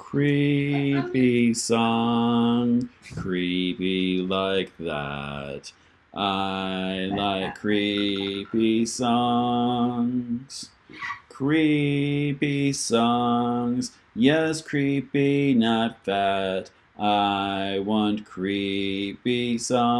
creepy song, creepy like that. I like creepy songs, creepy songs. Yes, creepy, not fat. I want creepy songs.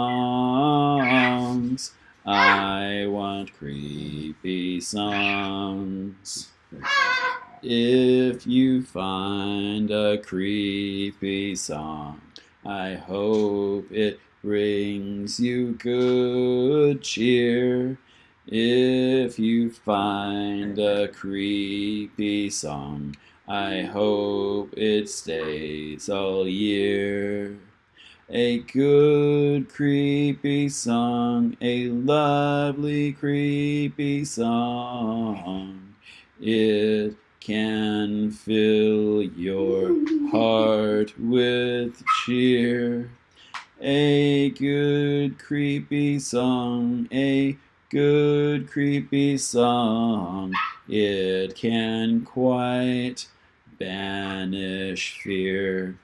I want creepy songs. Ah! If you find a creepy song, I hope it brings you good cheer. If you find a creepy song, I hope it stays all year. A good creepy song, a lovely creepy song. It can fill your heart with cheer. A good creepy song, a good creepy song. It can quite banish fear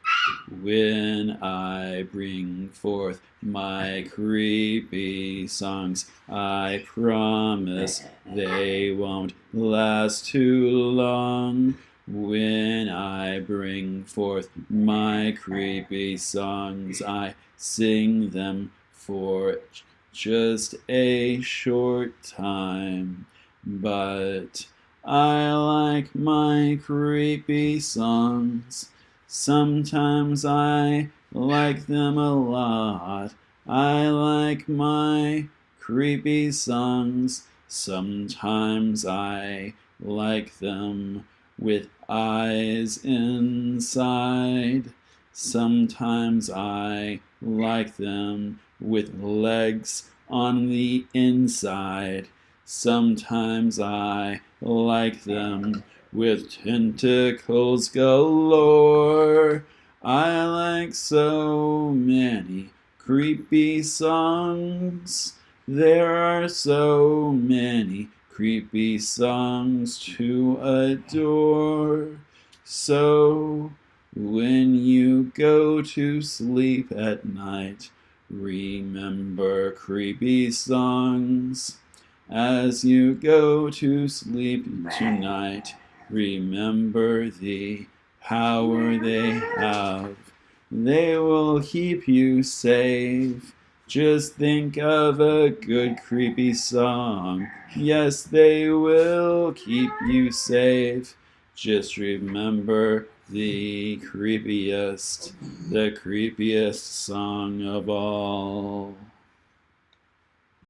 when I bring forth my creepy songs. I promise they won't last too long. When I bring forth my creepy songs, I sing them for just a short time. But I like my creepy songs. Sometimes I like them a lot. I like my creepy songs. Sometimes I like them with eyes inside. Sometimes I like them with legs on the inside. Sometimes I like them with tentacles galore. I like so many creepy songs. There are so many creepy songs to adore. So when you go to sleep at night, remember creepy songs. As you go to sleep tonight, remember the power they have. They will keep you safe. Just think of a good creepy song. Yes, they will keep you safe. Just remember the creepiest, the creepiest song of all.